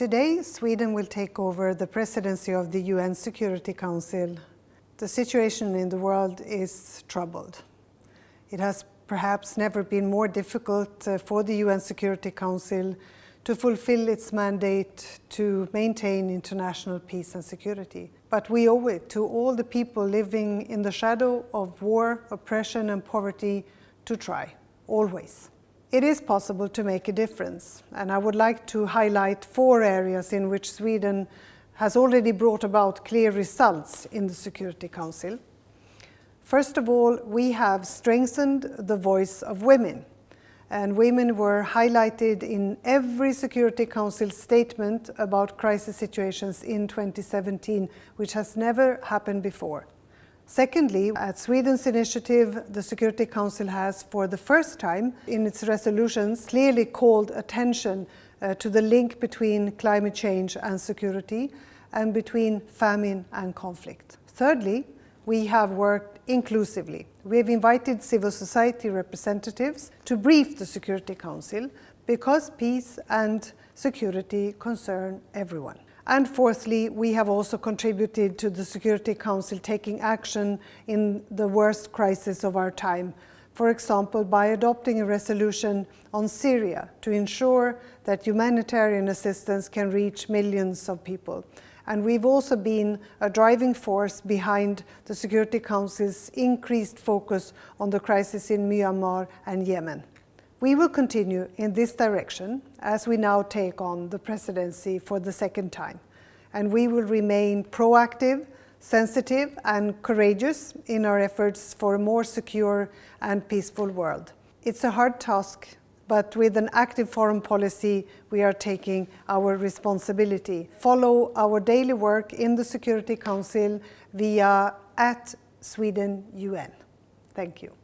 Today, Sweden will take over the presidency of the UN Security Council. The situation in the world is troubled. It has perhaps never been more difficult uh, for the UN Security Council to fulfill its mandate to maintain international peace and security. But we owe it to all the people living in the shadow of war, oppression and poverty to try, always. It is possible to make a difference, and I would like to highlight four areas in which Sweden has already brought about clear results in the Security Council. First of all, we have strengthened the voice of women, and women were highlighted in every Security Council statement about crisis situations in 2017, which has never happened before. Secondly, at Sweden's initiative, the Security Council has, for the first time in its resolutions, clearly called attention uh, to the link between climate change and security and between famine and conflict. Thirdly, we have worked inclusively. We have invited civil society representatives to brief the Security Council because peace and security concern everyone. And fourthly, we have also contributed to the Security Council taking action in the worst crisis of our time. For example, by adopting a resolution on Syria to ensure that humanitarian assistance can reach millions of people. And we've also been a driving force behind the Security Council's increased focus on the crisis in Myanmar and Yemen. We will continue in this direction as we now take on the presidency for the second time. And we will remain proactive, sensitive and courageous in our efforts for a more secure and peaceful world. It's a hard task, but with an active foreign policy, we are taking our responsibility. Follow our daily work in the Security Council via at Sweden UN. Thank you.